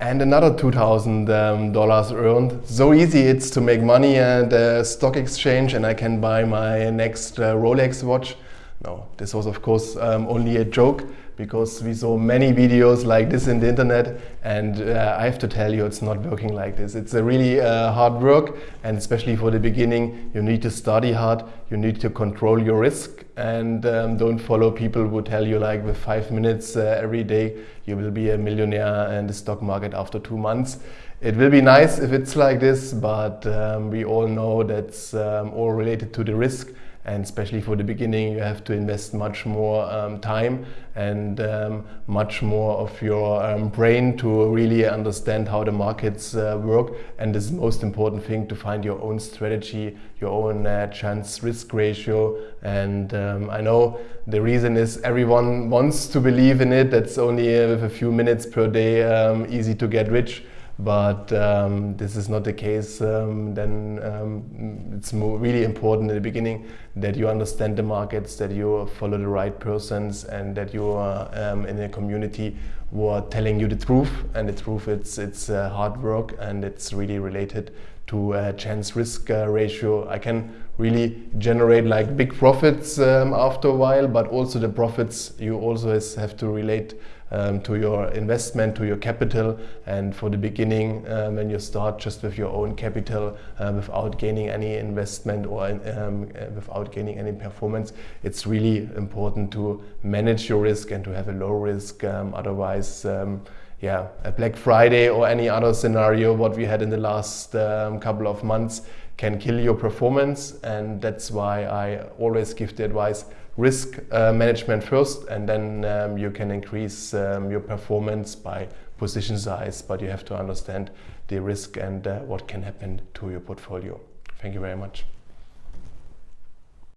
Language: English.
and another $2,000 um, earned. So easy it's to make money at the stock exchange and I can buy my next uh, Rolex watch. No, this was of course um, only a joke because we saw many videos like this in the internet and uh, I have to tell you it's not working like this. It's a really uh, hard work and especially for the beginning you need to study hard, you need to control your risk and um, don't follow people who tell you like with five minutes uh, every day you will be a millionaire in the stock market after two months. It will be nice if it's like this but um, we all know that's um, all related to the risk and especially for the beginning you have to invest much more um, time and um, much more of your um, brain to really understand how the markets uh, work. And this is the most important thing to find your own strategy your own uh, chance risk ratio. And um, I know the reason is everyone wants to believe in it. That's only uh, with a few minutes per day um, easy to get rich but um, this is not the case, um, then um, it's really important in the beginning that you understand the markets, that you follow the right persons and that you are um, in a community who are telling you the truth. And the truth it's, it's uh, hard work and it's really related to a chance risk uh, ratio. I can really generate like big profits um, after a while, but also the profits you also have to relate um, to your investment, to your capital. And for the beginning, um, when you start just with your own capital uh, without gaining any investment or um, uh, without gaining any performance, it's really important to manage your risk and to have a low risk. Um, otherwise, um, yeah, a Black Friday or any other scenario what we had in the last um, couple of months can kill your performance and that's why I always give the advice risk uh, management first and then um, you can increase um, your performance by position size but you have to understand the risk and uh, what can happen to your portfolio. Thank you very much.